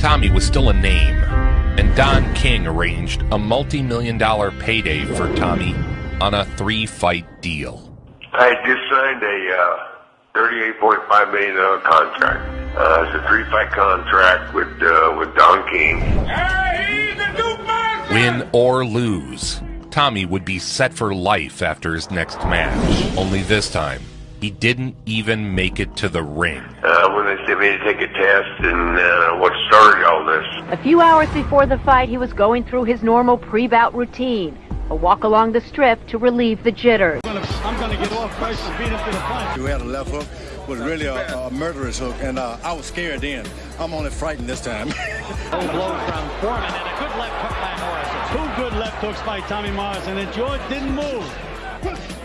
Tommy was still a name, and Don King arranged a multi million dollar payday for Tommy on a three fight deal. I just signed a uh, $38.5 million contract. Uh, it's a three fight contract with, uh, with Don King. Win or lose, Tommy would be set for life after his next match. Only this time, he didn't even make it to the ring. Uh, when they sent me to take a test and uh, what started all this. A few hours before the fight, he was going through his normal pre-bout routine. A walk along the strip to relieve the jitters. I'm going to get off first and beat him to the punch. We had a left hook, was really a, a murderous hook, and uh, I was scared then. I'm only frightened this time. Low blow from Foreman and a good left hook by Morrison. Two good left hooks by Tommy Morrison, and George didn't move.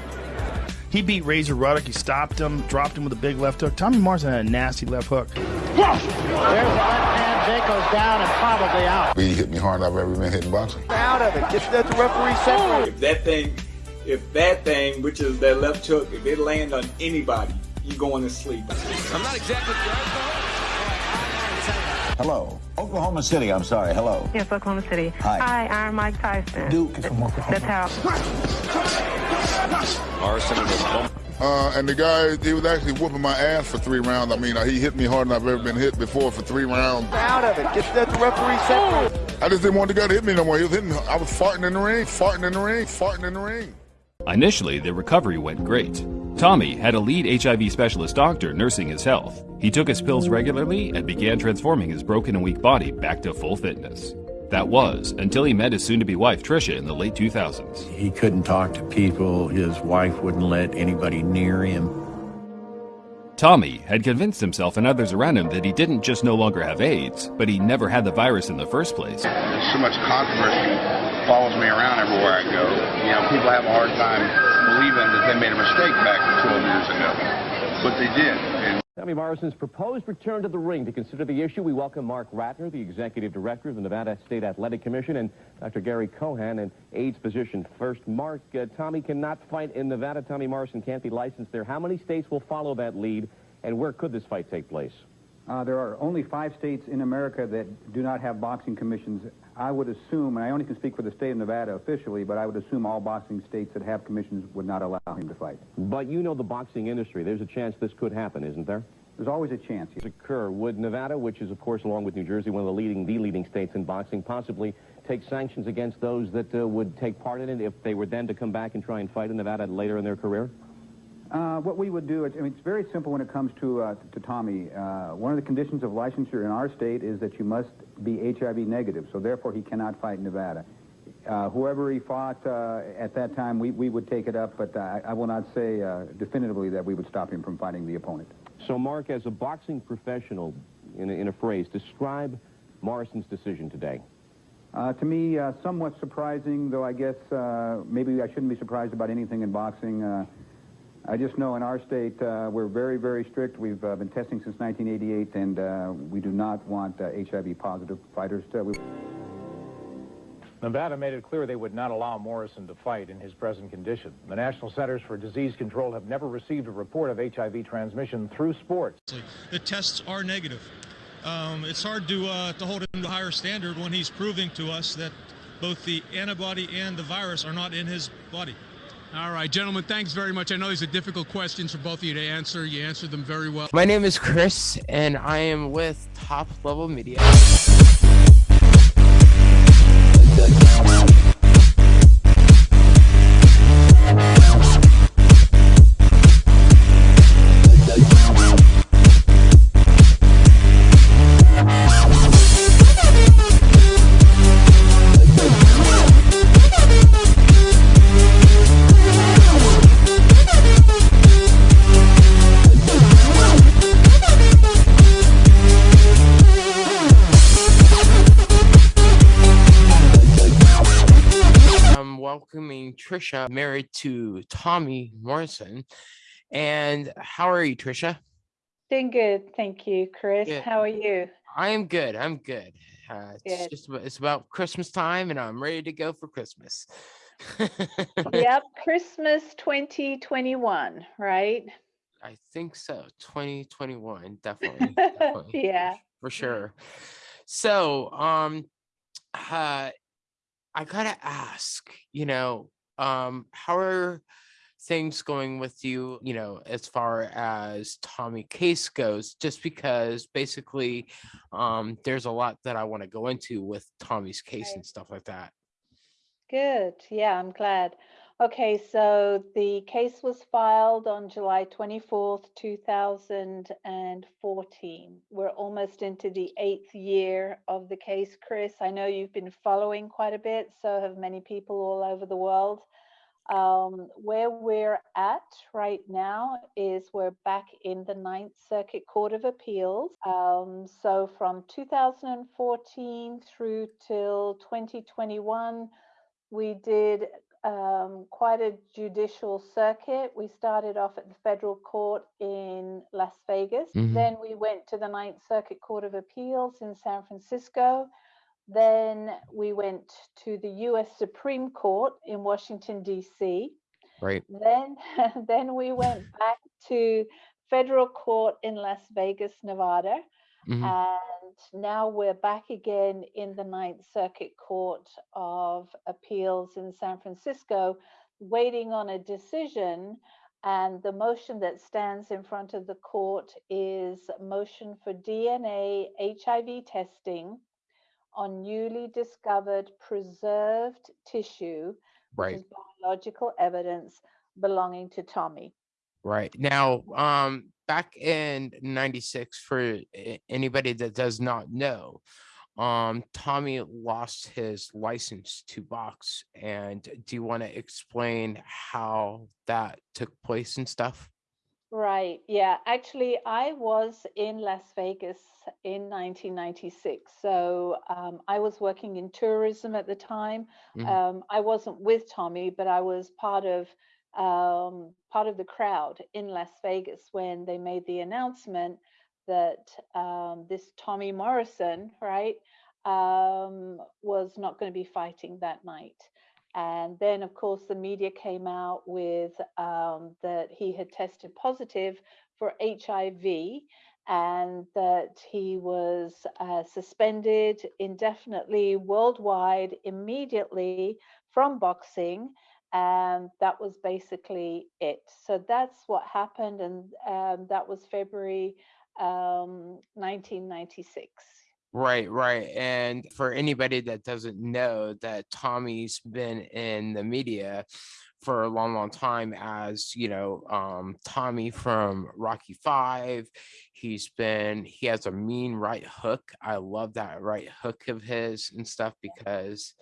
He beat Razor Ruddock. He stopped him, dropped him with a big left hook. Tommy Morrison had a nasty left hook. There's a left hand. Jake goes down and probably out. He hit me hard I've ever been hitting boxing. Out of it. Get that the referee separate. If that thing, if that thing, which is that left hook, if it land on anybody, you're going to sleep. I'm not exactly Hello. Oklahoma City, I'm sorry. Hello. Yes, Oklahoma City. Hi. Hi, I'm Mike Tyson. Duke from Oklahoma. That's how. Morrison uh, and the guy, he was actually whooping my ass for three rounds. I mean, uh, he hit me harder than I've ever been hit before for three rounds. Out of it. Get that referee separate. I just didn't want the guy to hit me no more. He was hitting. I was farting in the ring, farting in the ring, farting in the ring. Initially, the recovery went great. Tommy had a lead HIV specialist doctor nursing his health. He took his pills regularly and began transforming his broken and weak body back to full fitness. That was until he met his soon to be wife, Trisha, in the late 2000s. He couldn't talk to people, his wife wouldn't let anybody near him. Tommy had convinced himself and others around him that he didn't just no longer have AIDS, but he never had the virus in the first place. There's so much controversy follows me around everywhere I go. You know, people have a hard time believing that they made a mistake back 12 years ago, but they did. And Tommy Morrison's proposed return to the ring to consider the issue. We welcome Marc Ratner, the executive director of the Nevada State Athletic Commission, and Dr. Gary Cohan, an AIDS physician. First, Marc, uh, Tommy cannot fight in Nevada. Tommy Morrison can't be licensed there. How many states will follow that lead, and where could this fight take place? Uh, there are only five states in America that do not have boxing commissions. I would assume, and I only can speak for the state of Nevada officially, but I would assume all boxing states that have commissions would not allow him to fight. But you know the boxing industry. There's a chance this could happen, isn't there? There's always a chance. Yes. Occur. Would Nevada, which is, of course, along with New Jersey, one of the leading, the leading states in boxing, possibly take sanctions against those that uh, would take part in it if they were then to come back and try and fight in Nevada later in their career? Uh, what we would do, I mean, it's very simple when it comes to, uh, to Tommy. Uh, one of the conditions of licensure in our state is that you must be HIV negative, so therefore he cannot fight in Nevada. Uh, whoever he fought uh, at that time, we, we would take it up, but I, I will not say uh, definitively that we would stop him from fighting the opponent. So, Marc, as a boxing professional, in a, in a phrase, describe Morrison's decision today. Uh, to me, uh, somewhat surprising, though I guess uh, maybe I shouldn't be surprised about anything in boxing. Uh, I just know in our state uh, we're very, very strict. We've uh, been testing since 1988, and uh, we do not want HIV positive fighters to. Nevada made it clear they would not allow Morrison to fight in his present condition. The National Centers for Disease Control have never received a report of HIV transmission through sports. The tests are negative. Um, it's hard to, uh, to hold him to a higher standard when he's proving to us that both the antibody and the virus are not in his body. All right, gentlemen, thanks very much. I know these are difficult questions for both of you to answer. You answered them very well. My name is Chris, and I am with Top Level Media. Trisha, married to Tommy Morrison. And how are you, Trisha? Doing good, thank you, Chris. Good. How are you? I am good. I'm good. Uh, it's good. just it's about Christmas time, and I'm ready to go for Christmas. yep, Christmas 2021, right? I think so. 2021, definitely. definitely yeah, for sure. So, um, uh, I gotta ask, you know, um, how are things going with you, you know, as far as Tommy case goes, just because basically um, there's a lot that I want to go into with Tommy's case Right. and stuff like that. Good. Yeah, I'm glad. Okay, so the case was filed on July 24th, 2014. We're almost into the eighth year of the case, Chris. I know you've been following quite a bit, so have many people all over the world. Um, where we're at right now is we're back in the Ninth Circuit Court of Appeals. Um, so from 2014 through till 2021, we did um, quite a judicial circuit. We started off at the federal court in Las Vegas. Mhm. Then we went to the Ninth Circuit Court of Appeals in San Francisco. Then we went to the US Supreme Court in Washington, D.C. Right. Then, then we went back to federal court in Las Vegas, Nevada. Mhm. And now we're back again in the Ninth Circuit Court of Appeals in San Francisco, waiting on a decision. And the motion that stands in front of the court is a motion for DNA HIV testing on newly discovered preserved tissue, which is biological evidence belonging to Tommy. Right. Now, um, back in 96, for anybody that does not know, um, Tommy lost his license to box. And do you want to explain how that took place and stuff? Right. Yeah. Actually, I was in Las Vegas in 1996. So um, I was working in tourism at the time. Mhm. Um, I wasn't with Tommy, but I was part of um, part of the crowd in Las Vegas when they made the announcement that um, this Tommy Morrison, right, um, was not going to be fighting that night. And then, of course, the media came out with um, that he had tested positive for HIV and that he was uh, suspended indefinitely worldwide immediately from boxing. And that was basically it. So that's what happened. And um, that was February um, 1996. Right, right. And for anybody that doesn't know that Tommy's been in the media for a long, long time as, you know, um, Tommy from Rocky Five. He's been, he has a mean right hook. I love that right hook of his and stuff because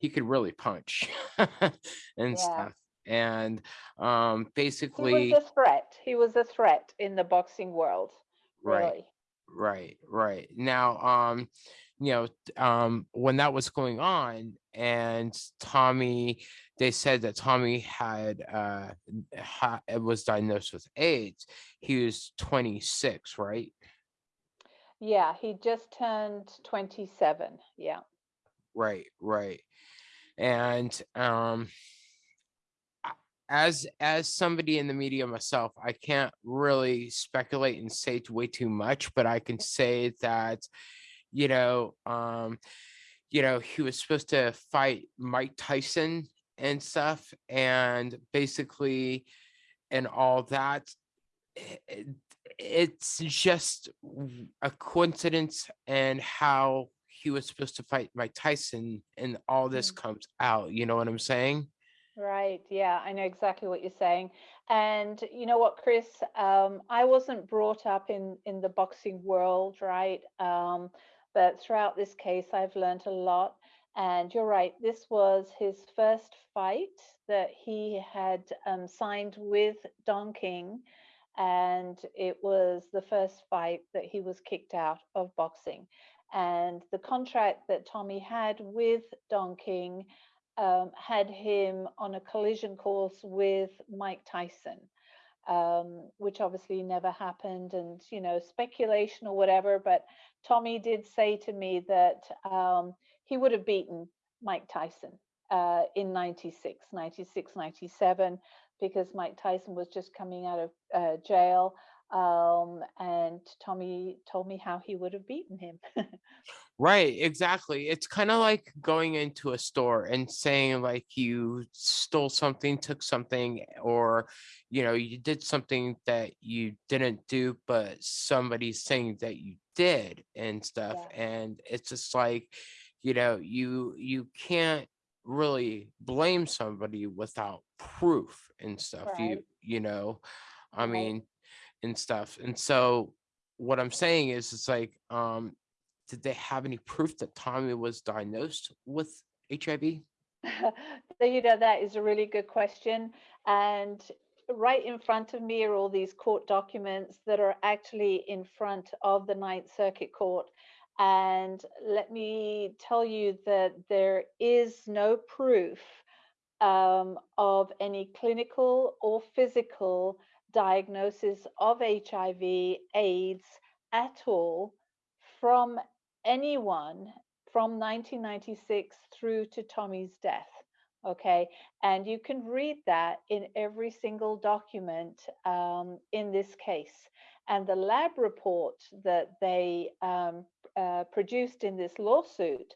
he could really punch and Yeah. stuff. And um, He basically, was a threat. He was a threat in the boxing world. Right. Really. Right, right. Now, um, you know, um, when that was going on, and Tommy, they said that Tommy had uh ha- was diagnosed with AIDS. He was 26, right? Yeah, he just turned 27. Yeah. Right, right. And um as as somebody in the media myself, I can't really speculate and say way too much, but I can say that, you know, um, you know, he was supposed to fight Mike Tyson and stuff, and basically, and all that. i- i- It's just a coincidence and how he was supposed to fight Mike Tyson, and all this comes out. You know what I'm saying? Right. Yeah, I know exactly what you're saying. And you know what, Chris? Um, I wasn't brought up in in the boxing world, right? Um, but throughout this case, I've learned a lot. And you're right, this was his first fight that he had um, signed with Don King. And it was the first fight that he was kicked out of boxing. And the contract that Tommy had with Don King um, had him on a collision course with Mike Tyson, um, which obviously never happened, and you know speculation or whatever. But Tommy did say to me that um, he would have beaten Mike Tyson uh, in 96, 96, 97, because Mike Tyson was just coming out of uh, jail. Um, and Tommy told me how he would have beaten him. Right, exactly. It's kind of like going into a store and saying like you stole something, took something, or you know, you did something that you didn't do, but somebody's saying that you did and stuff. And it's just like, you know, you you can't really blame somebody without proof and stuff. You Right. you know, I mean, and stuff. And so what I'm saying is it's like, um, did they have any proof that Tommy was diagnosed with HIV? So, you know, that is a really good question. And right in front of me are all these court documents that are actually in front of the Ninth Circuit Court. And let me tell you that there is no proof um, of any clinical or physical diagnosis of HIV AIDS at all from anyone from 1996 through to Tommy's death. Okay, and you can read that in every single document um, in this case. And the lab report that they um, uh, produced in this lawsuit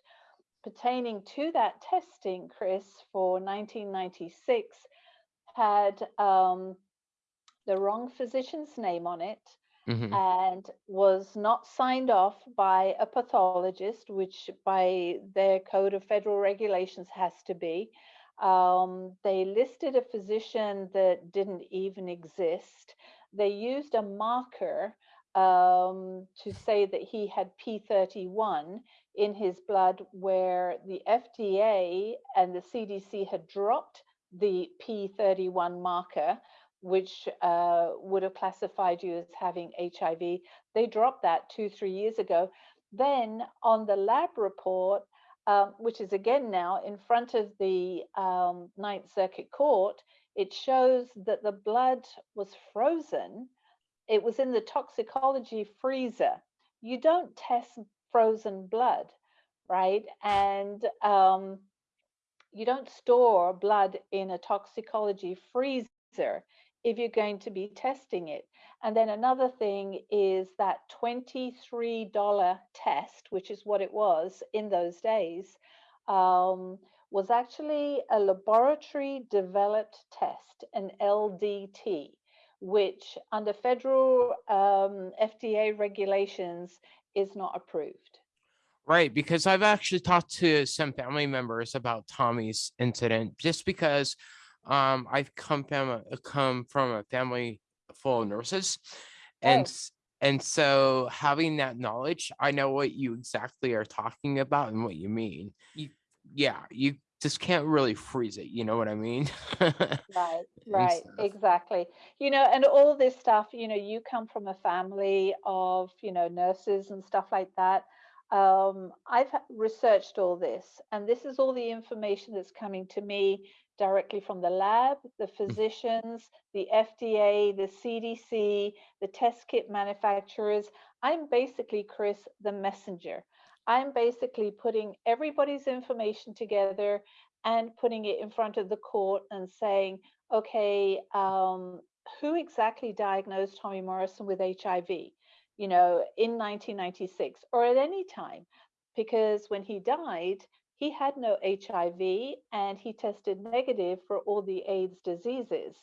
pertaining to that testing, Chris, for 1996 had um, the wrong physician's name on it Mhm. and was not signed off by a pathologist, which by their code of federal regulations has to be. Um, they listed a physician that didn't even exist. They used a marker um, to say that he had P31 in his blood, where the FDA and the CDC had dropped the P31 marker which uh, would have classified you as having HIV. They dropped that two, three years ago. Then on the lab report, um, which is again now in front of the um, Ninth Circuit Court, it shows that the blood was frozen. It was in the toxicology freezer. You don't test frozen blood, right? And um, you don't store blood in a toxicology freezer if you're going to be testing it. And then another thing is that $23 test, which is what it was in those days, um, was actually a laboratory developed test, an LDT, which under federal um, FDA regulations is not approved. Right, because I've actually talked to some family members about Tommy's incident, just because um, I've come from a, come from a family full of nurses, and Oh. and so having that knowledge, I know what you exactly are talking about and what you mean. You, yeah, you just can't really freeze it. You know what I mean? Right, right, exactly. You know, and all this stuff, you know, you come from a family of, you know, nurses and stuff like that. Um, I've researched all this, and this is all the information that's coming to me directly from the lab, the physicians, the FDA, the CDC, the test kit manufacturers. I'm basically, Chris, the messenger. I'm basically putting everybody's information together and putting it in front of the court and saying, okay, um, who exactly diagnosed Tommy Morrison with HIV, you know, in 1996 or at any time? Because when he died, he had no HIV and he tested negative for all the AIDS diseases.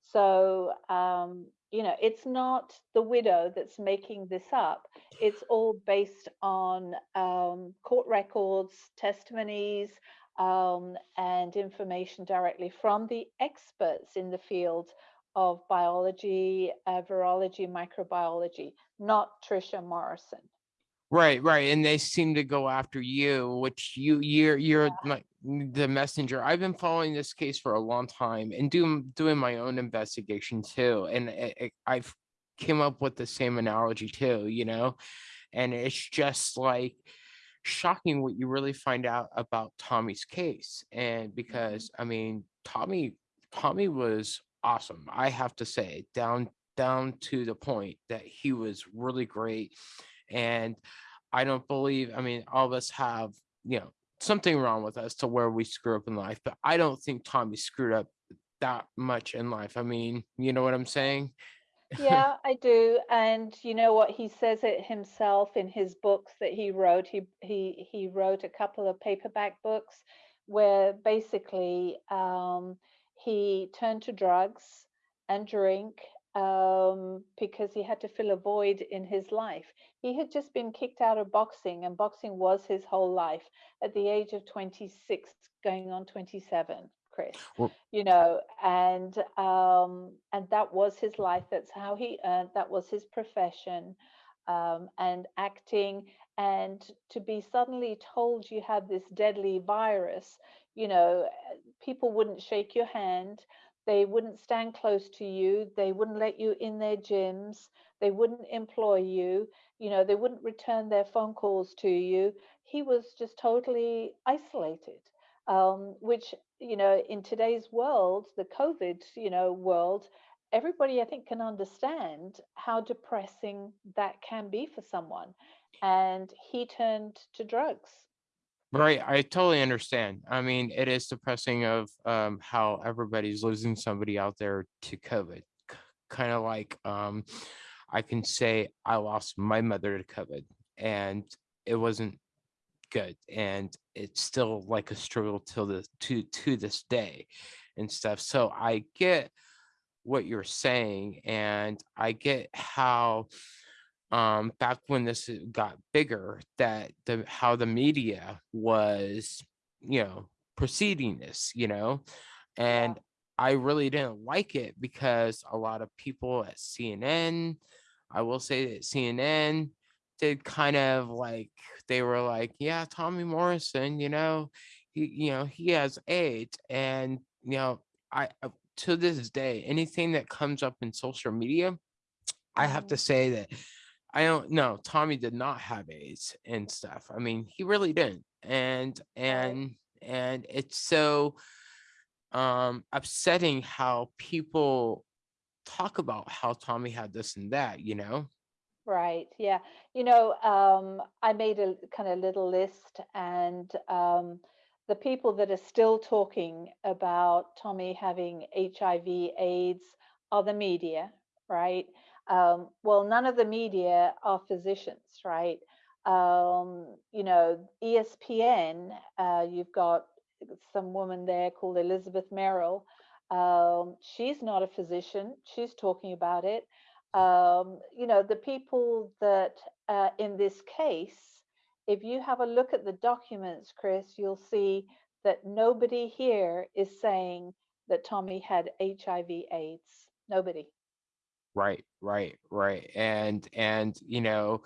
So, um, you know, it's not the widow that's making this up. It's all based on um, court records, testimonies, um, and information directly from the experts in the field of biology, uh, virology, microbiology, not Trisha Morrison. Right, right, and they seem to go after you, which you you're you're like the messenger. I've been following this case for a long time and doing doing my own investigation too, and it, it- I've came up with the same analogy too, you know, and it's just like shocking what you really find out about Tommy's case, and mm-hmm. because I mean Tommy Tommy was awesome, I have to say, down down to the point that he was really great and I don't believe, I mean, all of us have, you know, something wrong with us to where we screw up in life, but I don't think Tommy screwed up that much in life. I mean, you know what I'm saying? yeah, I do. And you know what? He says it himself in his books that he wrote. He he he wrote a couple of paperback books where basically um, he turned to drugs and drink um, because he had to fill a void in his life. He had just been kicked out of boxing, and boxing was his whole life at the age of 26, going on 27. Chris, Well- you know, and um, and that was his life. That's how he earned. That was his profession, um, and acting. And to be suddenly told you have this deadly virus, you know, uh, people wouldn't shake your hand. They wouldn't stand close to you. They wouldn't let you in their gyms. They wouldn't employ you. You know, they wouldn't return their phone calls to you. He was just totally isolated um, which you know in today's world the covid you know world everybody i think can understand how depressing that can be for someone and he turned to drugs Right, I totally understand. I mean, it is depressing of um, how everybody's losing somebody out there to COVID. Kind of like um, I can say I lost my mother to COVID, and it wasn't good, and it's still like a struggle till the to to this day, and stuff. So I get what you're saying, and I get how um back when this uh, got bigger that the how the media was you know preceding this you know? And i really didn't like it because a lot of people at cnn i will say that cnn did kind of like they were like yeah tommy morrison you know he you know he has aids. And you know i I- to this day anything that comes up in social media I have to say that I don't know. Tommy did not have AIDS and stuff. I mean, he really didn't. And and and it's so um upsetting how people talk about how Tommy had this and that, you know? Right. Yeah. You know, um, I made a kind of little list, and um, the people that are still talking about Tommy having HIV, AIDS are the media, right? Um, well, none of the media are physicians, right? Um, you know, ESPN, uh, you've got some woman there called Elizabeth Merrill. Um, she's not a physician. She's talking about it um, you know, the people that uh, in this case, if you have a look at the documents, Chris, you'll see that nobody here is saying that Tommy had HIV AIDS. Nobody. Right, right, right. And and you know,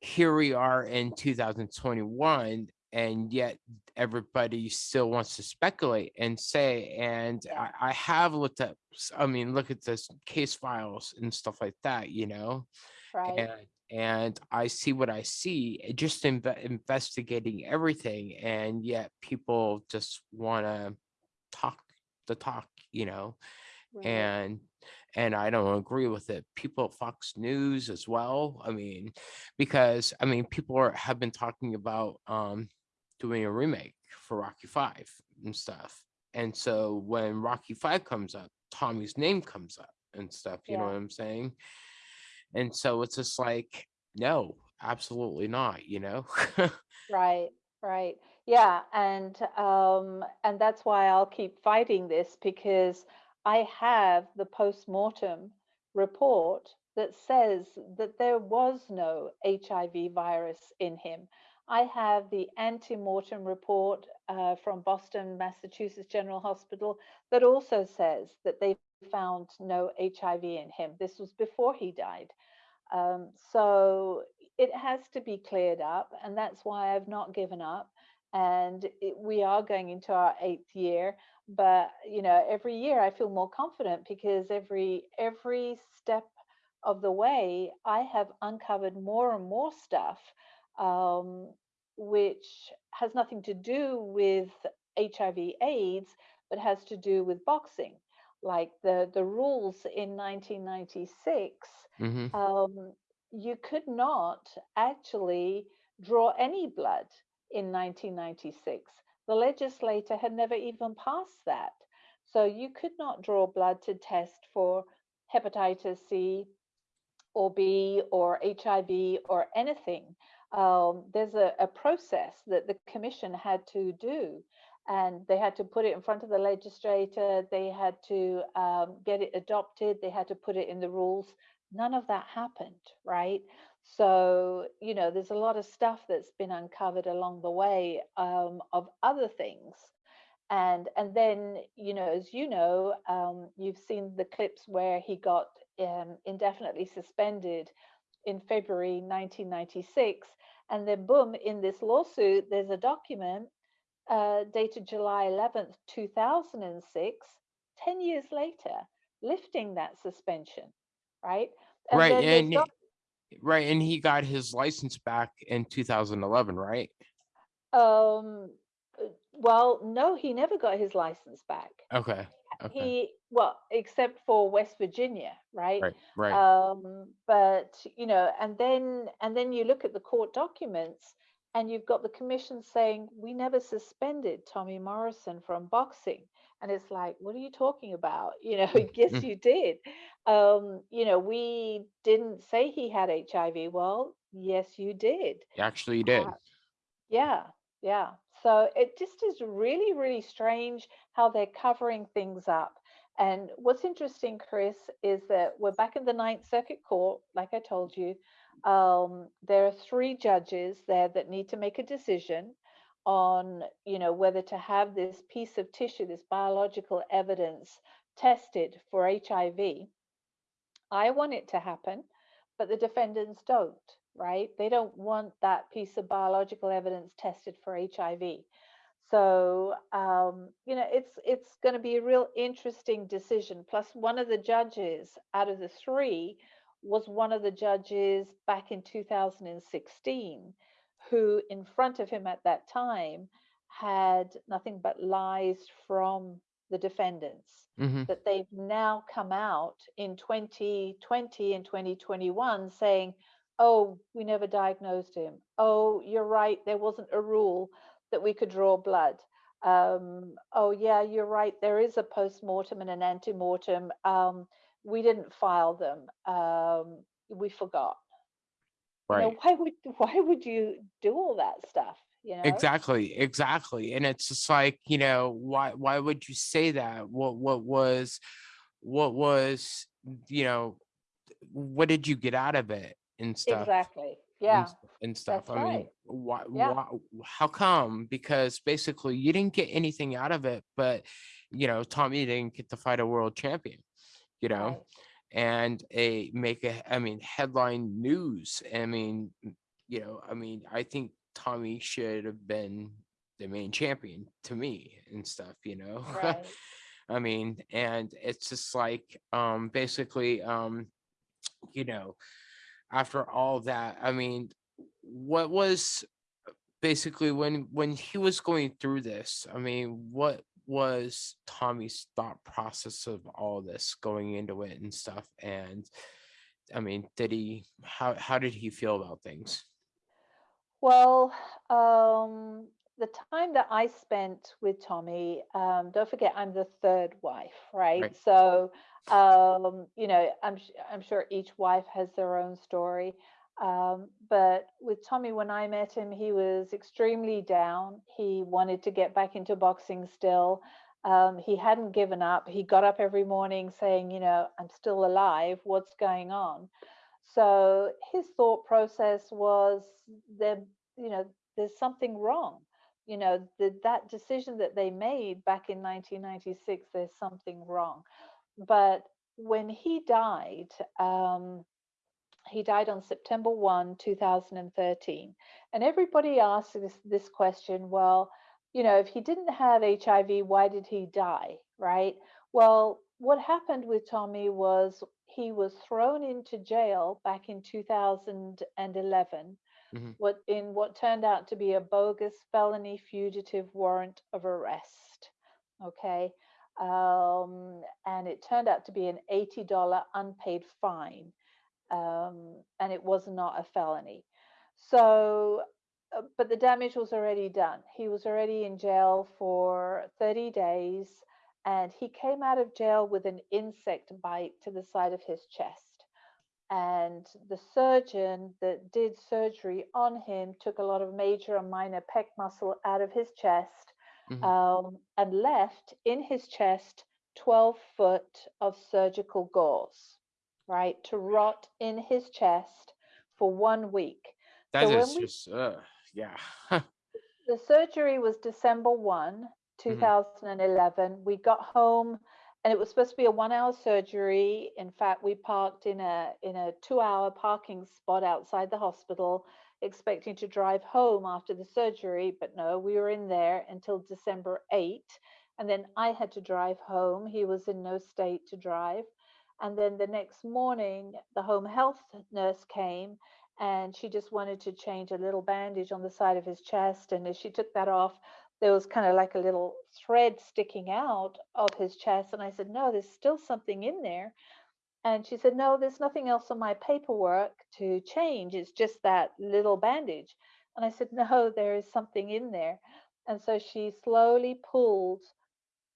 here we are in 2021 and yet everybody still wants to speculate and say and I, I have looked at i mean look at this case files and stuff like that you know Right. and and i see what i see eh, just inve- investigating everything and yet people just want to talk the talk you know Right. and and I don't agree with it. People at Fox News as well. I mean, because I mean, people are, have been talking about um doing a remake for Rocky Five and stuff. And so when Rocky Five comes up, Tommy's name comes up and stuff. You know what I'm saying? And so it's just like, no, absolutely not. You know? Right, right. Yeah, and um and that's why I'll keep fighting this because I have the post-mortem report that says that there was no HIV virus in him. I have the ante-mortem report uh, from Boston, Massachusetts General Hospital that also says that they found no HIV in him. This was before he died. Um, so it has to be cleared up, and that's why I've not given up. And it, we are going into our eighth year, but you know, every year I feel more confident because every every step of the way, I have uncovered more and more stuff, um, which has nothing to do with HIV/AIDS, but has to do with boxing. Like the the rules in 1996 Mhm. um, you could not actually draw any blood in 1996. The legislator had never even passed that. So you could not draw blood to test for hepatitis C or B or HIV or anything. Um, there's a, a process that the commission had to do and they had to put it in front of the legislator, they had to um, get it adopted, they had to put it in the rules. None of that happened, right? So, you know, there's a lot of stuff that's been uncovered along the way um, of other things. And and then, you know, as you know, um, you've seen the clips where he got um, indefinitely suspended in February 1996. And then, boom, in this lawsuit, there's a document uh, dated July 11th, 2006, 10 years later, lifting that suspension, right? And right, and right, and he got his license back in 2011, right? Um, uh, well, no, he never got his license back. Okay. Okay. He well, except for West Virginia, right? Right. Right. Um, but you know, and then and then you look at the court documents, and you've got the commission saying we never suspended Tommy Morrison from boxing, and it's like, what are you talking about? You know, yes, you did. Um, you know, we didn't say he had HIV. Well, yes, you did. Actually, you did. Uh, yeah, yeah. So it just is really, really strange how they're covering things up. And what's interesting, Chris, is that we're back in the Ninth Circuit Court, like I told you. Um, there are three judges there that need to make a decision on, you know, whether to have this piece of tissue, this biological evidence tested for HIV. I want it to happen, but the defendants don't right? They don't want that piece of biological evidence tested for HIV. So um, you know, it's it's going to be a real interesting decision. Plus, one of the judges out of the three was one of the judges back in 2016, who in front of him at that time had nothing but lies from the defendants Mhm. that they've now come out in 2020 and 2021 saying oh, we never diagnosed him. Oh, you're right, there wasn't a rule that we could draw blood. Um, oh, yeah, you're right, there is a post-mortem and an ante-mortem. Um, we didn't file them. Um, we forgot. You know, Right. why would why would you do all that stuff? You know? Exactly, exactly. And it's just like, you know, why why would you say that? What what was what was, you know, what did you get out of it and stuff? Exactly. Yeah. s- and stuff. That's I mean, why, Yeah. why, how come? Because basically you didn't get anything out of it, but you know, Tommy didn't get to fight a world champion, you know, Right. and a make a, I mean, headline news. I mean, you know, I mean, I think Tommy should have been the main champion to me and stuff, you know. Right. I mean, and it's just like, um, basically, um, you know, after all that, I mean, what was basically when when he was going through this, I mean, what was Tommy's thought process of all this going into it and stuff? And I mean, did he how how did he feel about things? Well, um, the time that I spent with Tommy, um, don't forget I'm the third wife, right? Right. So, um, you know, I'm I'm sure each wife has their own story. Um, but with Tommy, when I met him, he was extremely down. He wanted to get back into boxing still. Um, he hadn't given up. He got up every morning saying, you know, I'm still alive. What's going on? So his thought process was there, you know, there's something wrong. You know, the, that decision that they made back in 1996, there's something wrong. But when he died, um, he died on September 1, 2013. And everybody asks this, this question well, you know, if he didn't have HIV, why did he die? Right? Well, what happened with Tommy was he was thrown into jail back in 2011 Mhm. what in what turned out to be a bogus felony fugitive warrant of arrest okay um, and it turned out to be an $80 unpaid fine um, and it was not a felony so uh, but the damage was already done he was already in jail for 30 days and he came out of jail with an insect bite to the side of his chest. And the surgeon that did surgery on him took a lot of major and minor pec muscle out of his chest Mhm. um, and left in his chest 12 foot of surgical gauze, right, to rot in his chest for one week. That so is we just, uh, yeah. the surgery was December 1, 2011. We got home and it was supposed to be a one hour surgery. In fact, we parked in a in a two hour parking spot outside the hospital, expecting to drive home after the surgery, but no, we were in there until December 8. And then I had to drive home. He was in no state to drive. And then the next morning, the home health nurse came and she just wanted to change a little bandage on the side of his chest. And as she took that off, there was kind of like a little thread sticking out of his chest. And I said, No, there's still something in there. And she said, No, there's nothing else on my paperwork to change. It's just that little bandage. And I said, No, there is something in there. And so she slowly pulled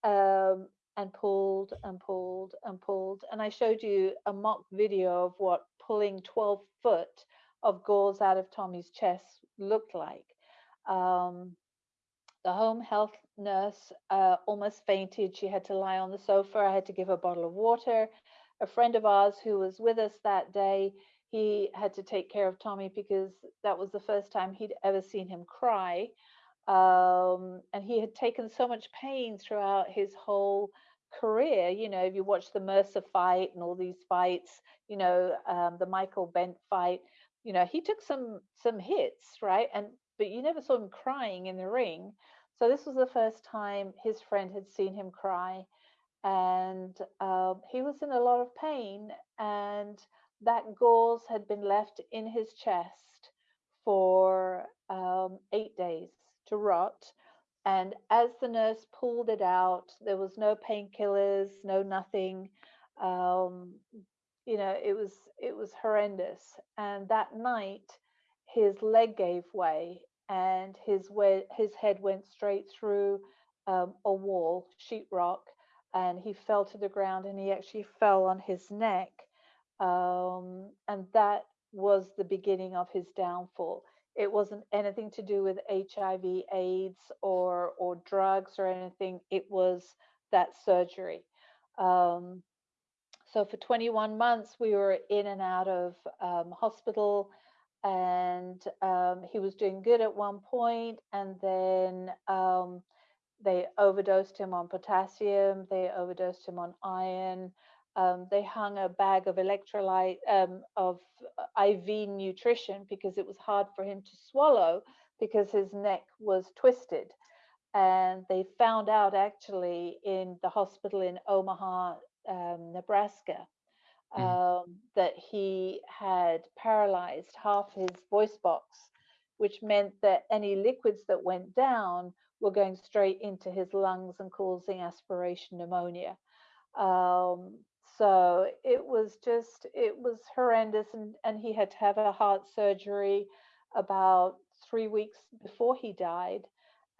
um, and pulled and pulled and pulled. And I showed you a mock video of what pulling 12 foot of gauze out of Tommy's chest looked like. Um, the home health nurse uh, almost fainted. She had to lie on the sofa. I had to give her a bottle of water. A friend of ours who was with us that day, he had to take care of Tommy because that was the first time he'd ever seen him cry. Um, and he had taken so much pain throughout his whole career. You know, if you watch the Mercer fight and all these fights, you know, um, the Michael Bentt fight, you know, he took some some hits, right? And but you never saw him crying in the ring. So this was the first time his friend had seen him cry, and um, he was in a lot of pain. And that gauze had been left in his chest for um, eight days to rot. And as the nurse pulled it out, there was no painkillers, no nothing. Um, you know, it was it was horrendous. And that night, his leg gave way, and his way, his head went straight through um, a wall, sheetrock, and he fell to the ground. And he actually fell on his neck, um, and that was the beginning of his downfall it wasn't anything to do with HIV, AIDS, or or drugs or anything. It was that surgery. Um, so for 21 months, we were in and out of um, hospital, and um, he was doing good at one point, and then um, they overdosed him on potassium. They overdosed him on iron. Um, they hung a bag of electrolyte um, of uh, IV nutrition because it was hard for him to swallow because his neck was twisted. And they found out actually in the hospital in Omaha, um, Nebraska, um, that he had paralyzed half his voice box, which meant that any liquids that went down were going straight into his lungs and causing aspiration pneumonia. Um, so it was just it was horrendous and, and he had to have a heart surgery about three weeks before he died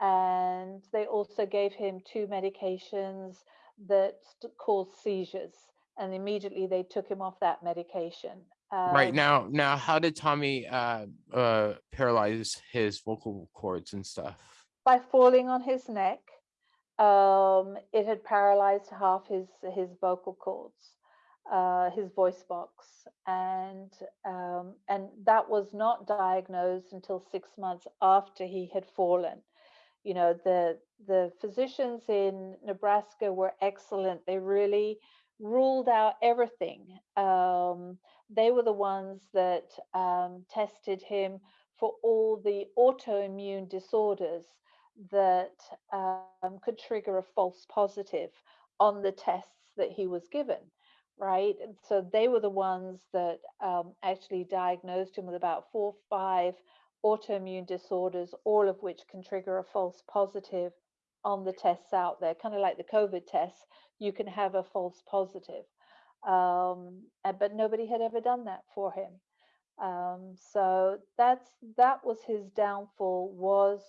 and they also gave him two medications that caused seizures and immediately they took him off that medication right Um, now, now, how did Tommy uh, uh, paralyze his vocal cords and stuff? by falling on his neck um, it had paralyzed half his his vocal cords, uh, his voice box, and um, and that was not diagnosed until six months after he had fallen. You know the the physicians in Nebraska were excellent. They really ruled out everything. Um, they were the ones that um, tested him for all the autoimmune disorders that um, could trigger a false positive on the tests that he was given, right? And so they were the ones that um, actually diagnosed him with about four five autoimmune disorders, all of which can trigger a false positive on the tests out there, kind of like the COVID tests. You can have a false positive. Um, but nobody had ever done that for him. Um, so that's that was his downfall was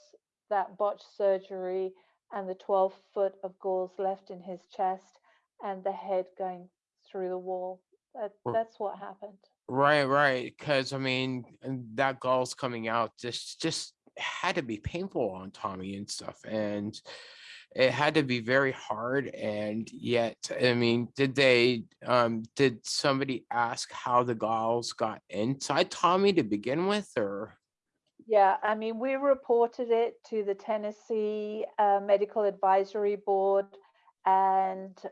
that botched surgery and the 12 foot of gauze left in his chest and the head going through the wall. That, that's what happened. Right, right. Because I mean, that gauze coming out just just had to be painful on Tommy and stuff, and it had to be very hard. And yet, I mean, did they um did somebody ask how the gauze got inside Tommy to begin with, or? Yeah, I mean, we reported it to the Tennessee uh, Medical Advisory Board, and uh,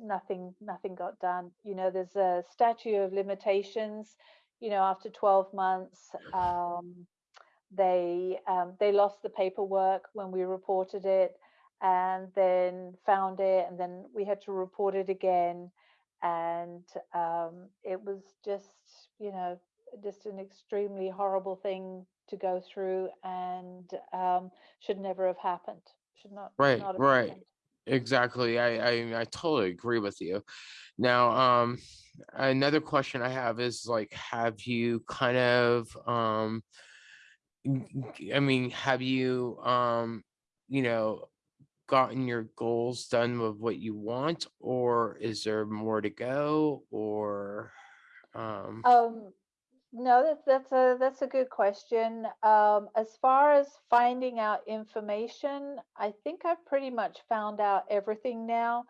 nothing, nothing got done. You know, there's a statute of limitations. You know, after 12 months, um, they um, they lost the paperwork when we reported it, and then found it, and then we had to report it again, and um, it was just, you know, just an extremely horrible thing to go through and um, should never have happened. Should not. Right, not right. happened. Exactly. I, I I totally agree with you. Now, um, another question I have is like, have you kind of, um, I mean, have you, um, you know, gotten your goals done with what you want, or is there more to go, or, um, Um, no, that's that's a that's a good question. Um, as far as finding out information, I think I've pretty much found out everything now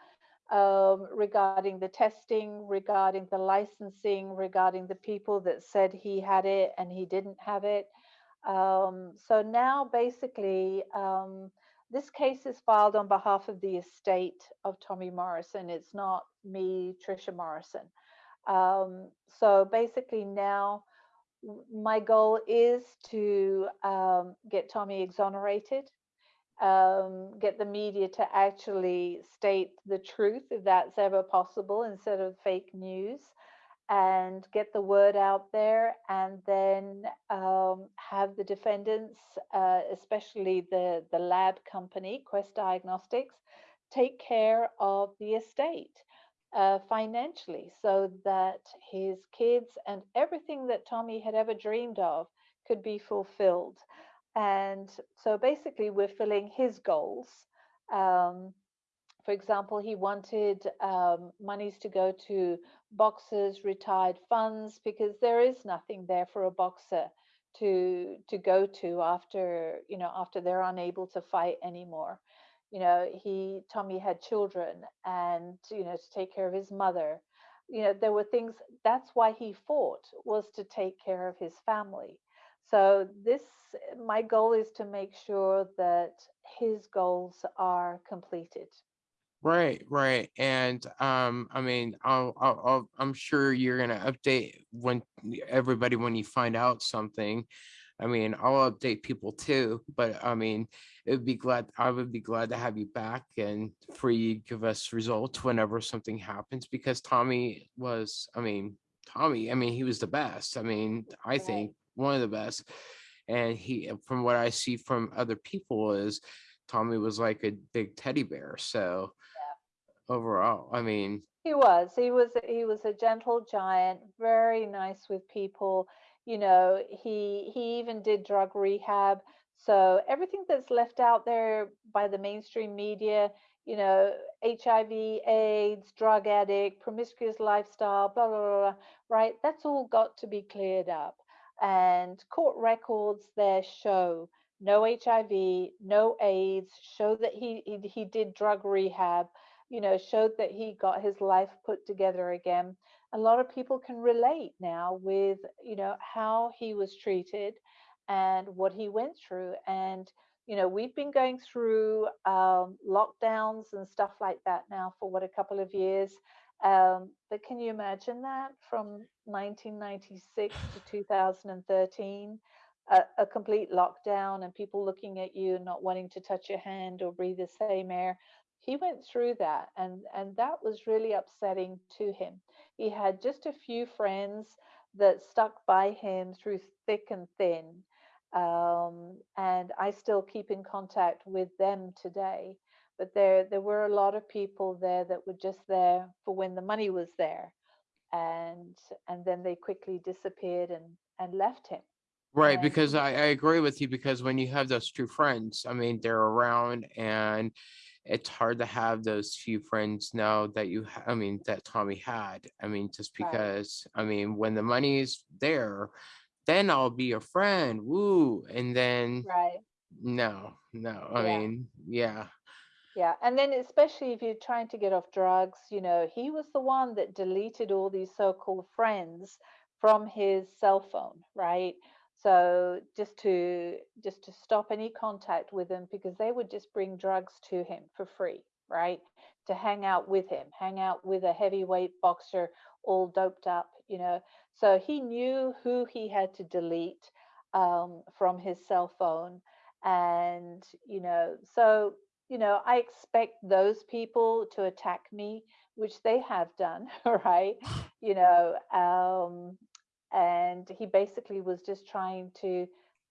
um, regarding the testing, regarding the licensing, regarding the people that said he had it and he didn't have it. Um, so now basically, um, this case is filed on behalf of the estate of Tommy Morrison. It's not me, Trisha Morrison. Um, so basically now my goal is to um, get Tommy exonerated, um, get the media to actually state the truth if that's ever possible instead of fake news, and get the word out there, and then um, have the defendants, uh, especially the the lab company Quest Diagnostics, take care of the estate uh, financially so that his kids and everything that Tommy had ever dreamed of could be fulfilled. And so basically, we're filling his goals. Um, for example, he wanted um, monies to go to boxers' retired funds because there is nothing there for a boxer to to go to after you know after they're unable to fight anymore you know he tommy had children and you know to take care of his mother you know there were things that's why he fought was to take care of his family so this my goal is to make sure that his goals are completed Right, right. And um, I mean, I'll, I'll, I'll, I'm sure you're gonna update when everybody when you find out something. I mean, I'll update people too, but I mean, it would be glad I would be glad to have you back and for you give us results whenever something happens because Tommy was, I mean, Tommy, I mean, he was the best. I mean, I think one of the best. And he, from what I see from other people, is Tommy was like a big teddy bear. So overall, I mean, He was. He was. He was a gentle giant, very nice with people. You know, he he even did drug rehab. So everything that's left out there by the mainstream media, you know, HIV, AIDS, drug addict, promiscuous lifestyle, blah blah blah, blah right? That's all got to be cleared up. And court records there show no HIV, no AIDS, show that he he, he did drug rehab you know, showed that he got his life put together again. A lot of people can relate now with, you know, how he was treated and what he went through. And, you know, we've been going through um, lockdowns and stuff like that now for what a couple of years. Um, but can you imagine that from 1996 to 2013? A, a complete lockdown and people looking at you and not wanting to touch your hand or breathe the same air he went through that and and that was really upsetting to him. He had just a few friends that stuck by him through thick and thin um, and i still keep in contact with them today. But there there were a lot of people there that were just there for when the money was there and and then they quickly disappeared and and left him. Right, And because I, I agree with you because when you have those true friends, I mean, they're around and it's hard to have those few friends now that you, I mean, that Tommy had. I mean, just Right. because, I mean, when the money's there, then I'll be your friend. Woo. And then, right. no, no, I Yeah. mean, yeah, Yeah, and then especially if you're trying to get off drugs, you know, he was the one that deleted all these so-called friends from his cell phone, right? So just to just to stop any contact with them because they would just bring drugs to him for free, right? To hang out with him, hang out with a heavyweight boxer all doped up, you know. So he knew who he had to delete um, from his cell phone and you know so you know, I expect those people to attack me, which they have done, right? You know, um, and he basically was just trying to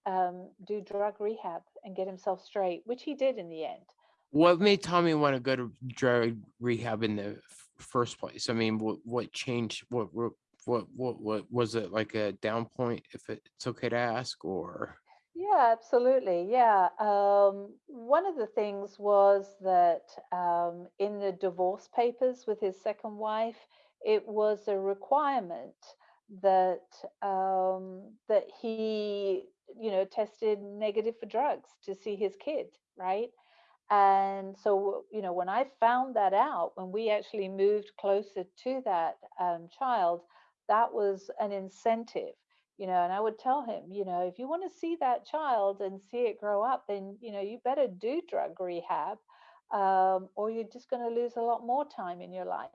um, do drug rehab and get himself straight, which he did in the end. What made Tommy want to go to drug rehab in the first place? I mean, what what changed? What what what what, what was it like a down point? If it's okay to ask, or Yeah, absolutely. Yeah. Um, one of the things was that um, in the divorce papers with his second wife, it was a requirement that um, that he, you know, tested negative for drugs to see his kid, right? And so, you know, when I found that out, when we actually moved closer to that um, child, that was an incentive you know and i would tell him you know if you want to see that child and see it grow up then you know you better do drug rehab um, or you're just going to lose a lot more time in your life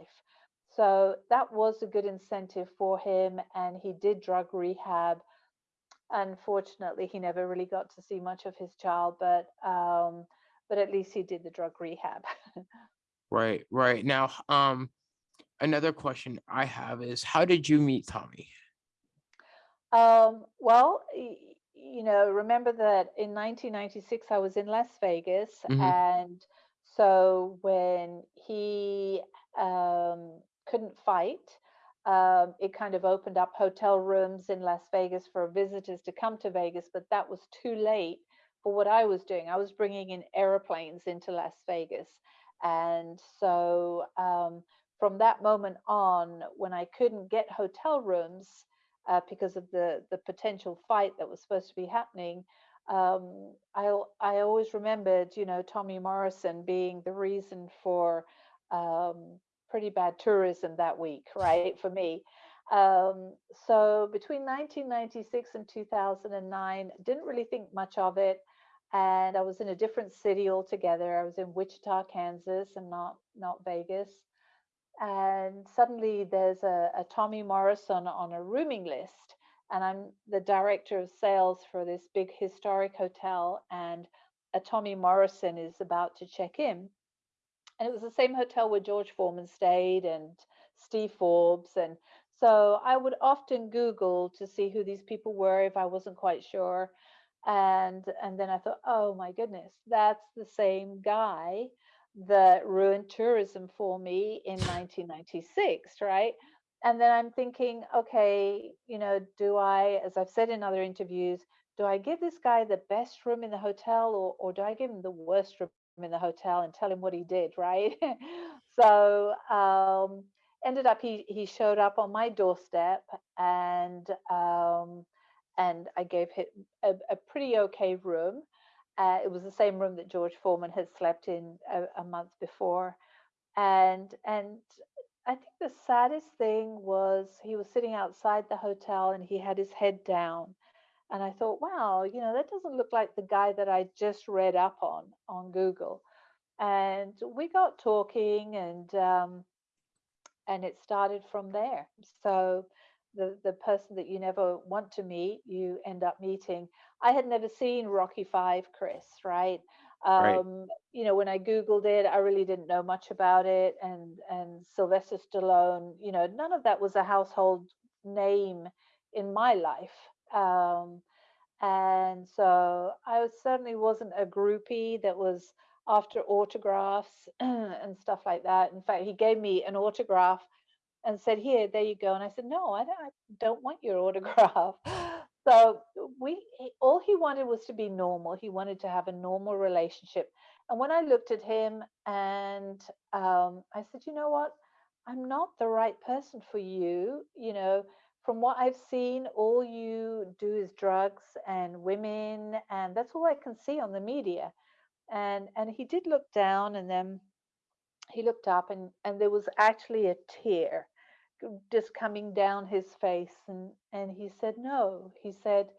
so that was a good incentive for him and he did drug rehab unfortunately he never really got to see much of his child but um, but at least he did the drug rehab right, right now, um, another question I have is, how did you meet Tommy? Um, well, you know, remember that in 1996 I was in Las Vegas, Mhm. and so when he um, couldn't fight, um, it kind of opened up hotel rooms in Las Vegas for visitors to come to Vegas, but that was too late for what I was doing. I was bringing in airplanes into Las Vegas, and so um, from that moment on, when I couldn't get hotel rooms uh, because of the the potential fight that was supposed to be happening. Um, I I always remembered, you know, Tommy Morrison being the reason for um, pretty bad tourism that week, right? For me. Um, so between 1996 and 2009, didn't really think much of it, and I was in a different city altogether. I was in Wichita, Kansas, and not not Vegas and suddenly there's a, a Tommy Morrison on a rooming list, and I'm the director of sales for this big historic hotel, and a Tommy Morrison is about to check in. And it was the same hotel where George Foreman stayed and Steve Forbes. And so I would often Google to see who these people were if I wasn't quite sure. And and then I thought, oh my goodness, that's the same guy that ruined tourism for me in 1996, right? And then I'm thinking, okay, you know, do I, as I've said in other interviews, do I give this guy the best room in the hotel or, or do I give him the worst room in the hotel and tell him what he did, right? so um, ended up he he showed up on my doorstep and um, and I gave him a, a pretty okay room. Uh, it was the same room that George Foreman had slept in a, a month before, and and I think the saddest thing was he was sitting outside the hotel and he had his head down, and I thought, wow, you know, that doesn't look like the guy that I just read up on on Google, and we got talking and um, and it started from there. So the the person that you never want to meet, you end up meeting. I had never seen Rocky Five, Chris, right? Right. Um, you know, when I Googled it, I really didn't know much about it. And and Sylvester Stallone, you know, none of that was a household name in my life. Um, and so I certainly wasn't a groupie that was after autographs and stuff like that. In fact, he gave me an autograph and said, "Here, there you go." And I said, "No, I don't, I don't want your autograph." So we all he wanted was to be normal. He wanted to have a normal relationship. And when I looked at him and um, I said, you know what? I'm not the right person for you. You know, from what I've seen, all you do is drugs and women, and that's all I can see on the media. And and he did look down, and then he looked up, and and there was actually a tear just coming down his face, and and he said, no. He said,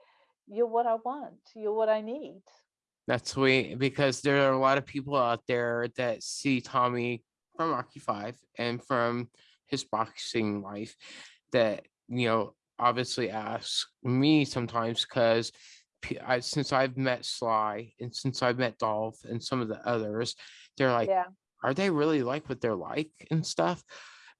you're what I want. You're what I need. That's sweet because there are a lot of people out there that see Tommy from Rocky Five and from his boxing life that you know obviously ask me sometimes because I, since I've met Sly and since I've met Dolph and some of the others, they're like, Yeah. are they really like what they're like and stuff?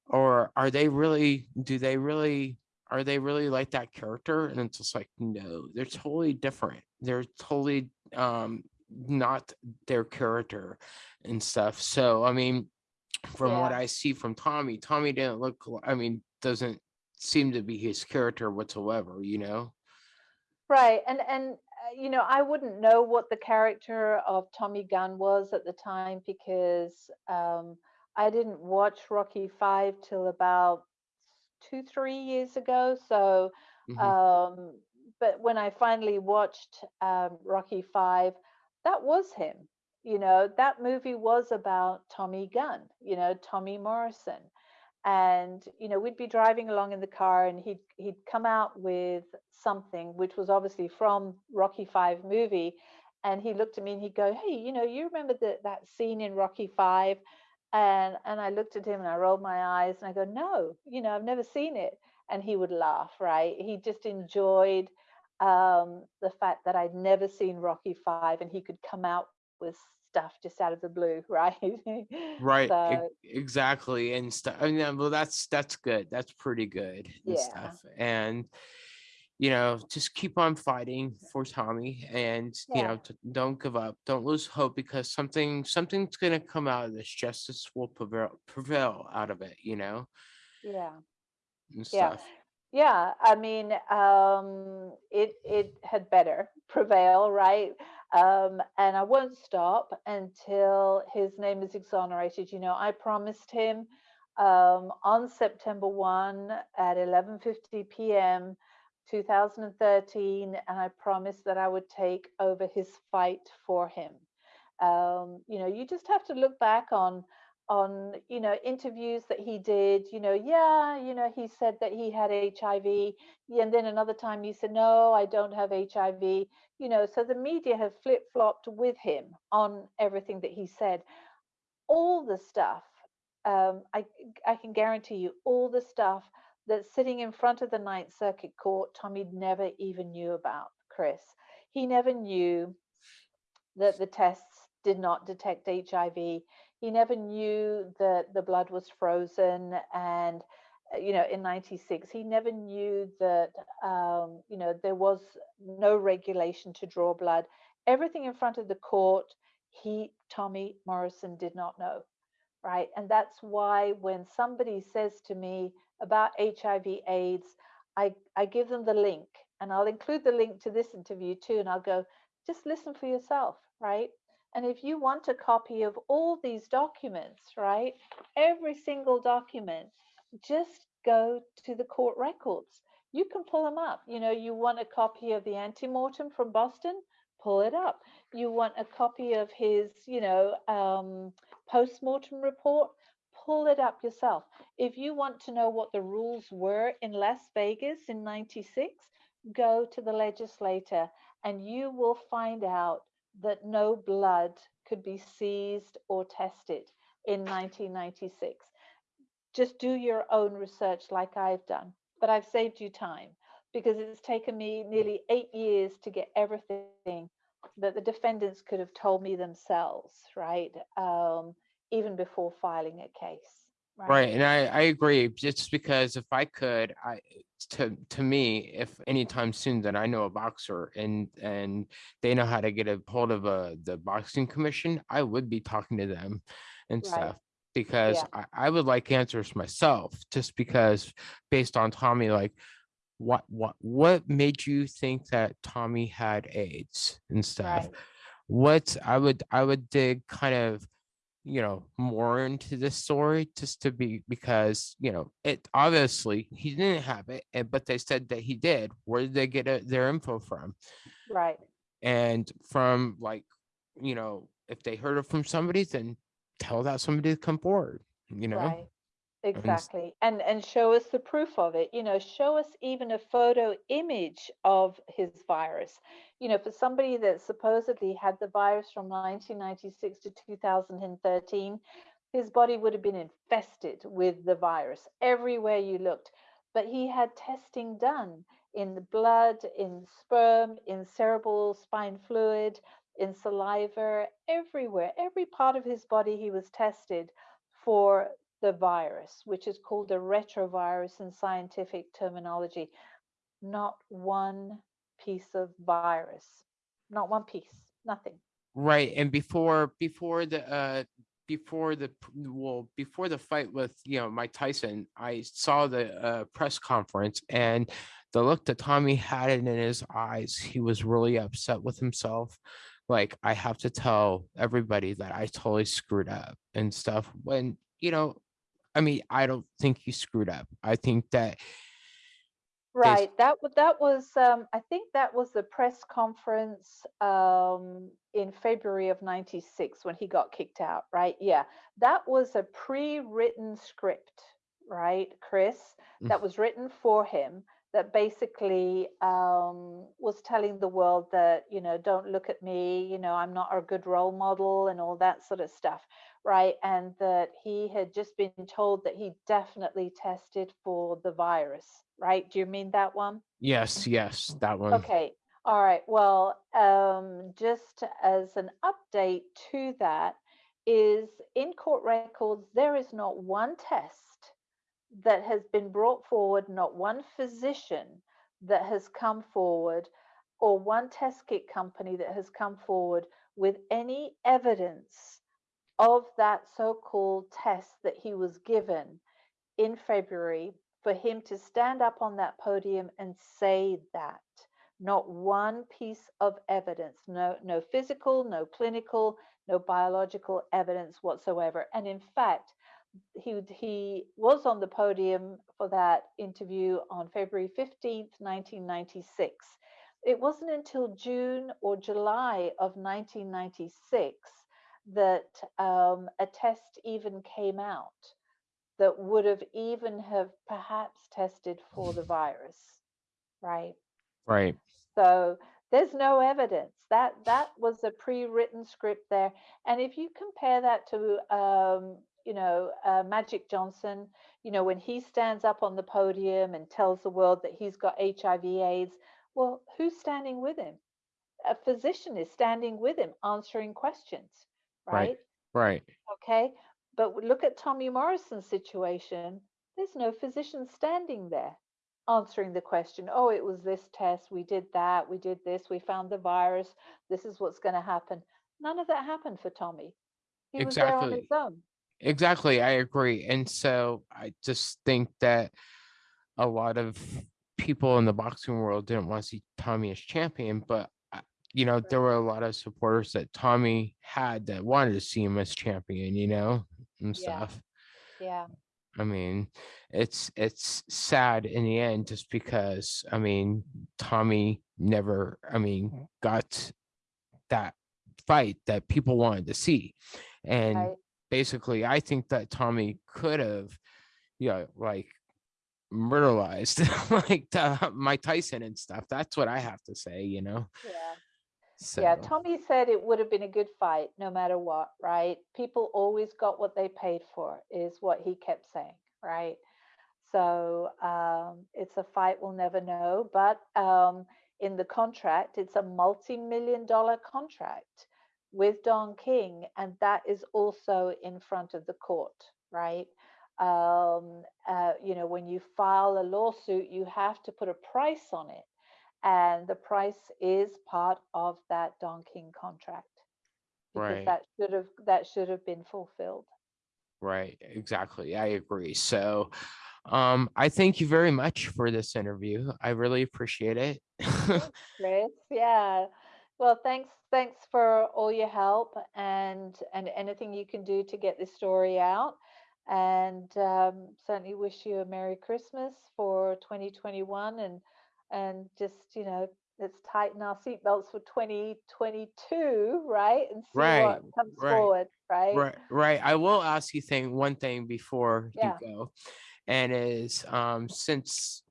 Or are they really, do they really, are they really like that character? And it's just like, no, they're totally different. They're totally um not their character and stuff. So, I mean, from what I see from Tommy, Tommy didn't look, I mean, doesn't seem to be his character whatsoever, you know? Right. And and uh, you know, I wouldn't know what the character of Tommy Gunn was at the time because um I didn't watch Rocky 5 till about 2 3 years ago. So Mhm. um but when I finally watched um Rocky 5, that was him. You know, that movie was about Tommy Gunn, you know, Tommy Morrison and you know we'd be driving along in the car and he'd he'd come out with something which was obviously from rocky 5 movie and he looked at me and he'd go hey you know you remember that that scene in rocky 5 and and i looked at him and i rolled my eyes and i go no you know i've never seen it. And he would laugh right? He just enjoyed um the fact that i'd never seen rocky 5 and he could come out with stuff just out of the blue right Right, so exactly. And stuff. I mean, well, that's that's good. That's pretty good and Yeah. stuff. And you know, just keep on fighting for Tommy, and you know, don't give up, don't lose hope, because something something's gonna come out of this. Justice will prevail prevail out of it. You know, yeah and Yeah. stuff. Yeah, I mean, um, it it had better prevail, right? Um, and I won't stop until his name is exonerated. You know, I promised him um, on September 1 at 11:50 p.m. 2013, and I promised that I would take over his fight for him. Um, you know, you just have to look back on on you know interviews that he did you know yeah you know he said that he had hiv and then another time he said no i don't have hiv you know so the media have flip-flopped with him on everything that he said all the stuff um, I, I can guarantee you all the stuff that's sitting in front of the ninth circuit court tommy never even knew about chris he never knew that the tests did not detect HIV. He never knew that the blood was frozen and uh, you know in 96 he never knew that um, you know there was no regulation to draw blood. Everything in front of the court he tommy morrison did not know right? And that's why when somebody says to me about hiv aids i i give them the link and i'll include the link to this interview too and i'll go just listen for yourself right and if you want a copy of all these documents right every single document just go to the court records. You can pull them up. You know you want a copy of the antemortem from boston? Pull it up. You want a copy of his you know um, post-mortem report? Pull it up yourself. If you want to know what the rules were in las vegas in 96 go to the legislator and you will find out that no blood could be seized or tested in 1996 just do your own research like I've done. But I've saved you time because it's taken me nearly eight years to get everything that the defendants could have told me themselves, right? Um, even before filing a case. Right, and I I agree. Just because if I could, I to to me, if anytime soon that I know a boxer and and they know how to get a hold of a the boxing commission, I would be talking to them and Right. stuff because Yeah. I, I would like answers myself. Just because based on Tommy, like what what what made you think that Tommy had AIDS and stuff? Right. What I would I would dig kind of you know more into this story just to be because you know it obviously he didn't have it but they said that he did where did they get it, their info from Right. and from like you know if they heard it from somebody then tell that somebody to come forward you know Right. Exactly. And and show us the proof of it. You know, show us even a photo image of his virus. You know, for somebody that supposedly had the virus from 1996 to 2013, his body would have been infested with the virus everywhere you looked. But he had testing done in the blood, in sperm, in cerebral spine fluid, in saliva, everywhere. Every part of his body he was tested for the virus, which is called a retrovirus in scientific terminology. Not one piece of virus, not one piece, nothing. right and before before the uh before the well before the fight with you know mike tyson i saw the uh press conference and the look that tommy had in his eyes he was really upset with himself like i have to tell everybody that i totally screwed up and stuff when you know i mean i don't think you screwed up i think that Right. That that was um, I think that was the press conference um, in February of 96 when he got kicked out, right? Yeah. That was a pre-written script, right, Chris? Mm. That was written for him that basically um, was telling the world that, you know, don't look at me, you know, I'm not a good role model and all that sort of stuff, right? And that he had just been told that he definitely tested for the virus, right? Do you mean that one? yes yes that one Okay. All right. Well, um, just as an update to that, is in court records, there is not one test that has been brought forward, not one physician that has come forward, or one test kit company that has come forward with any evidence of that so called test that he was given in February for him to stand up on that podium and say that. Not one piece of evidence, no, no physical, no clinical, no biological evidence whatsoever. And in fact, he he was on the podium for that interview on February 15th, 1996. It wasn't until June or July of 1996 that um, a test even came out that would have even have perhaps tested for the virus, right? right So there's no evidence that that was a pre-written script there. And if you compare that to, um, you know, uh, Magic Johnson, you know, when he stands up on the podium and tells the world that he's got HIV/AIDS, well, who's standing with him? A physician is standing with him, answering questions, right? right Okay. But look at Tommy Morrison's situation. There's no physician standing there answering the question. Oh, it was this test. We did that. We did this. We found the virus. This is what's going to happen. None of that happened for Tommy. He was there on his Exactly. own. Exactly, I agree. And so I just think that a lot of people in the boxing world didn't want to see Tommy as champion, but you know, there were a lot of supporters that Tommy had that wanted to see him as champion, you know, and Yeah. stuff. Yeah. I mean, it's it's sad in the end just because I mean, Tommy never, I mean, got that fight that people wanted to see. And Right. basically, I think that Tommy could have, you know, like murderized like uh, Mike Tyson and stuff. That's what I have to say, you know. Yeah. So Yeah, Tommy said it would have been a good fight no matter what, right? People always got what they paid for, is what he kept saying, right? So um, it's a fight we'll never know. But um, in the contract, it's a multi million dollar contract with Don King, and that is also in front of the court, right? Um, uh, you know, when you file a lawsuit, you have to put a price on it and the price is part of that Don King contract because Right. that should have that should have been fulfilled. Right, exactly. I agree. So Um, I thank you very much for this interview. I really appreciate it. Chris. Yeah. Well, thanks. Thanks for all your help and and anything you can do to get this story out. And um, certainly wish you a Merry Christmas for 2021 and and just you know let's tighten our seatbelts for 2022, right? And see Right, what comes right, forward, right? right, right. I will ask you thing one thing before Yeah. you go, and is um since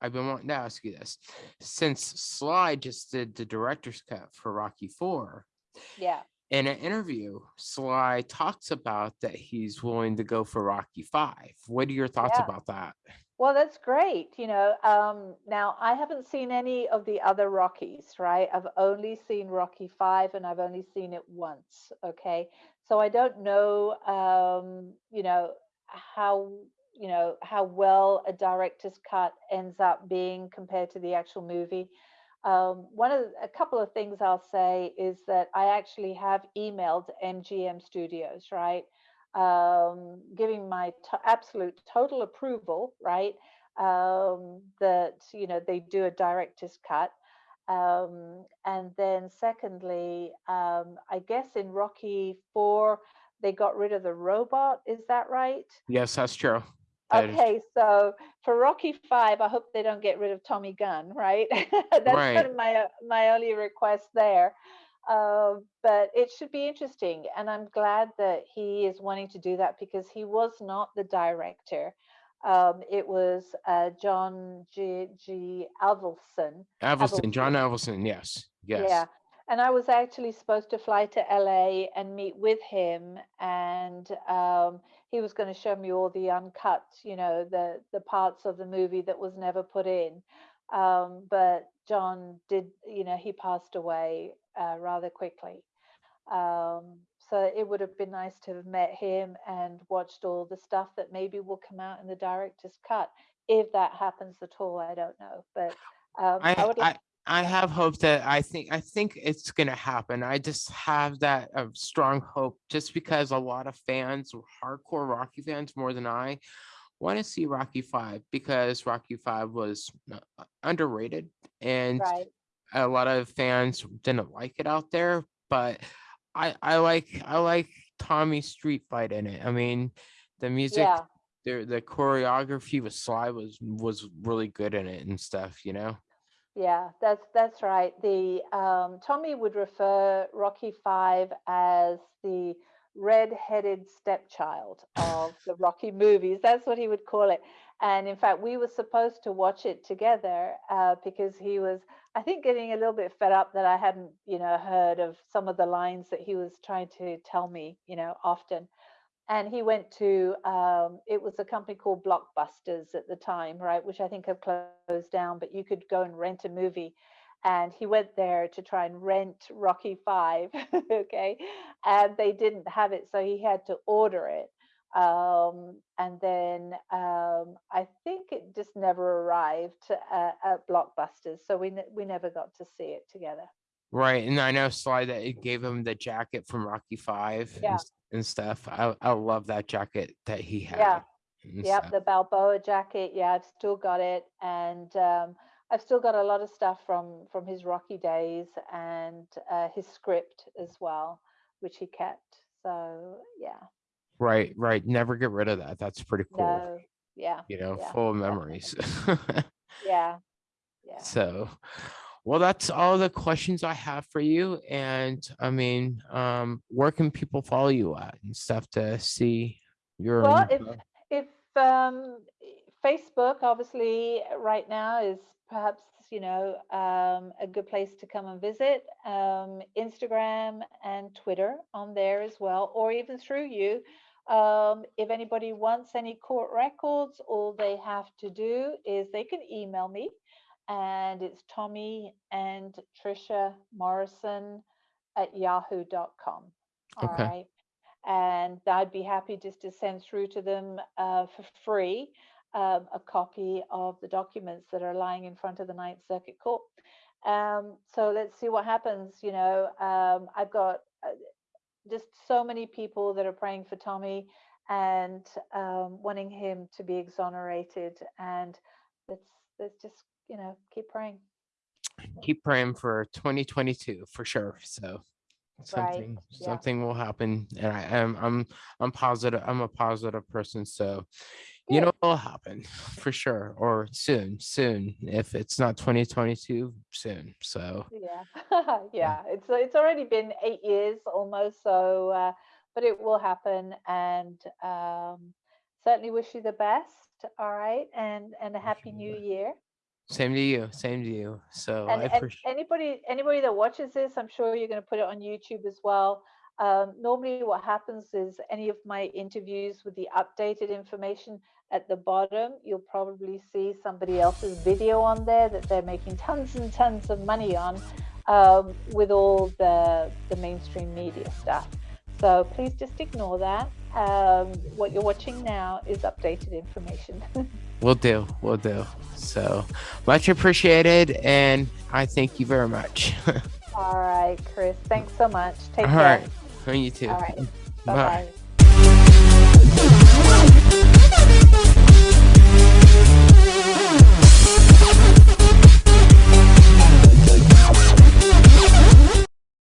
I've been wanting to ask you this, since Sly just did the director's cut for Rocky Four, Yeah. in an interview, Sly talks about that he's willing to go for Rocky Five. What are your thoughts Yeah. about that? Well, that's great. You know, um, now I haven't seen any of the other Rockies, right? I've only seen Rocky Five, and I've only seen it once. Okay, so I don't know, um, you know, how you know how well a director's cut ends up being compared to the actual movie. Um, one of the- a couple of things I'll say is that I actually have emailed MGM Studios, right? Um, giving my absolute total approval, right? Um, that you know they do a director's cut, um, and then secondly, um, I guess in Rocky Four they got rid of the robot. Is that right? Yes, that's true. Okay, so for Rocky Five, I hope they don't get rid of Tommy Gunn, right? That's kind of my my only request there. Uh, but it should be interesting, and I'm glad that he is wanting to do that because he was not the director. Um, it was uh, John G. G. Avildsen. Avildsen, John Avildsen, yes, yes. Yeah. And I was actually supposed to fly to LA and meet with him, and um, he was going to show me all the uncut, you know, the the parts of the movie that was never put in. Um, but John did, you know, he passed away uh, rather quickly. Um, so it would have been nice to have met him and watched all the stuff that maybe will come out in the director's cut. If that happens at all, I don't know. But um, I, I, would like I have hope that I think I think it's gonna happen. I just have that uh, strong hope, just because a lot of fans, hardcore Rocky fans, more than I, want to see Rocky Five because Rocky Five was uh, underrated, and Right. A lot of fans didn't like it out there. But I I like I like Tommy's street fight in it. I mean, the music, Yeah. the the choreography with Sly was was really good in it and stuff. You know. Yeah, that's that's right. The um, Tommy would refer Rocky Five as the red-headed stepchild of the Rocky movies. That's what he would call it. And in fact, we were supposed to watch it together uh, because he was, I think, getting a little bit fed up that I hadn't, you know, heard of some of the lines that he was trying to tell me, you know, often. And he went to um, it was a company called blockbusters at the time right which i think have closed down but you could go and rent a movie. And he went there to try and rent rocky 5 okay and they didn't have it so he had to order it um, and then um, i think it just never arrived uh, at blockbusters so we, ne- we never got to see it together Right, and I know Sly that it gave him the jacket from Rocky Five and Yeah. s- and stuff. I I love that jacket that he had. Yeah. and Yep, stuff. the Balboa jacket. Yeah, I've still got it, and um, I've still got a lot of stuff from from his Rocky days and uh, his script as well, which he kept. So yeah, Right, right. Never get rid of that. That's pretty cool. no, yeah, You know, yeah, full of memories. yeah, yeah. so, well, that's all the questions I have for you. And I mean, um, where can people follow you at and stuff to see your? Well, if if um, Facebook obviously right now is perhaps you know um, a good place to come and visit. Um, Instagram and Twitter on there as well, or even through you. Um, if anybody wants any court records, all they have to do is they can email me, and it's Tommy and Trisha Morrison at yahoo.com. All Okay. right and I'd be happy just to send through to them uh, for free um, a copy of the documents that are lying in front of the Ninth Circuit Court. Um, so let's see what happens. You know, um, I've got uh, just so many people that are praying for Tommy, and um, wanting him to be exonerated. And let's let's just you know keep praying. Keep praying for 2022 for sure. So something yeah. something will happen, and I am I'm I'm positive. I'm a positive person, so you know it'll happen for sure, or soon, soon. If it's not 2022, soon. So Yeah, yeah. It's it's already been eight years almost, so uh, but it will happen, and um, certainly wish you the best. All right, and and a happy new year. same to you, same to you. So And, I and appreciate. anybody anybody that watches this, I'm sure you're going to put it on YouTube as well. Um, normally, what happens is any of my interviews with the updated information at the bottom, you'll probably see somebody else's video on there that they're making tons and tons of money on um, with all the the mainstream media stuff. So please just ignore that. Um, what you're watching now is updated information. We'll do, we'll do. So much appreciated, and I thank you very much. All right, Chris. Thanks so much. Take All care. right, you too. All right. Bye. Bye bye.